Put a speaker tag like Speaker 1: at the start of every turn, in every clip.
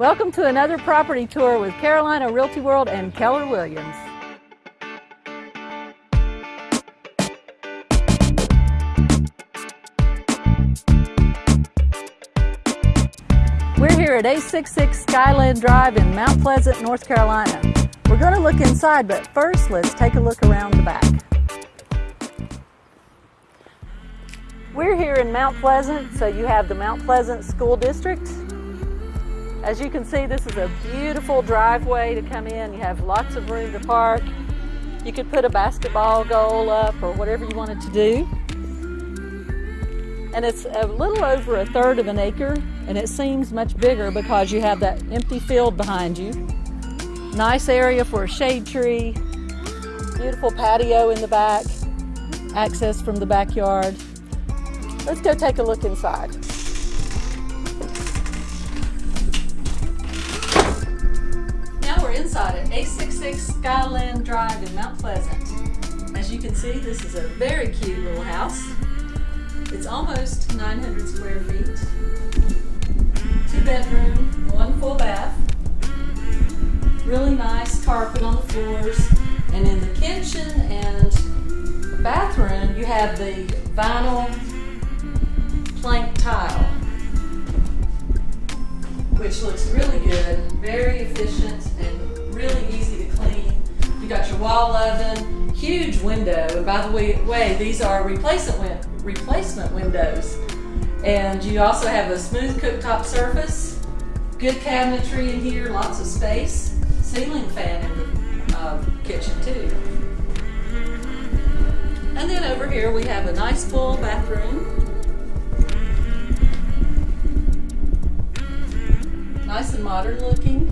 Speaker 1: Welcome to another property tour with Carolina Realty World and Keller Williams. We're here at 866 Skyland Drive in Mount Pleasant, North Carolina. We're going to look inside, but first let's take a look around the back. We're here in Mount Pleasant, so you have the Mount Pleasant School District. As you can see, this is a beautiful driveway to come in. You have lots of room to park. You could put a basketball goal up or whatever you wanted to do. And it's a little over a third of an acre, and it seems much bigger because you have that empty field behind you. Nice area for a shade tree, beautiful patio in the back, access from the backyard. Let's go take a look inside. 866 Skyland Drive in Mount Pleasant. As you can see, this is a very cute little house. It's almost 900 square feet. Two bedroom, one full bath. Really nice carpet on the floors. And in the kitchen and bathroom, you have the vinyl plank tile, which looks really good, very efficient, and wall oven, huge window, and by the way, these are replacement, replacement windows. And you also have a smooth cooktop surface, good cabinetry in here, lots of space, ceiling fan in the uh, kitchen too. And then over here we have a nice full bathroom Nice and modern looking.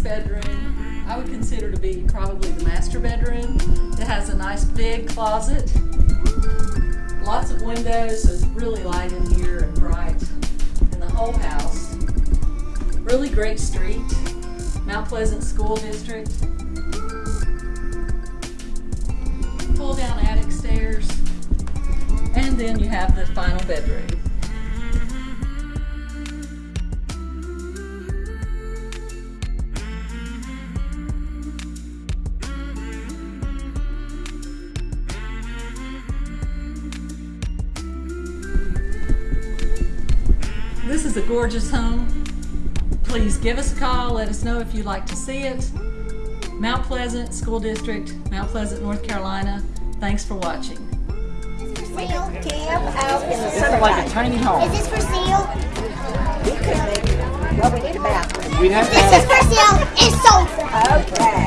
Speaker 1: Bedroom, I would consider to be probably the master bedroom. It has a nice big closet. Lots of windows, so it's really light in here and bright in the whole house. Really great street. Mount Pleasant School District. Pull down attic stairs, and then you have the final bedroom. This is a gorgeous home. Please give us a call. Let us know if you'd like to see it. Mount Pleasant School District, Mount Pleasant, North Carolina. Thanks for watching.
Speaker 2: Is this for sale? Camp out in the
Speaker 3: Sounded like a tiny home.
Speaker 2: Is this for sale?
Speaker 4: We could make, well, we need a bathroom.
Speaker 3: We'd have to
Speaker 2: This is for sale. It's sold.
Speaker 4: Okay.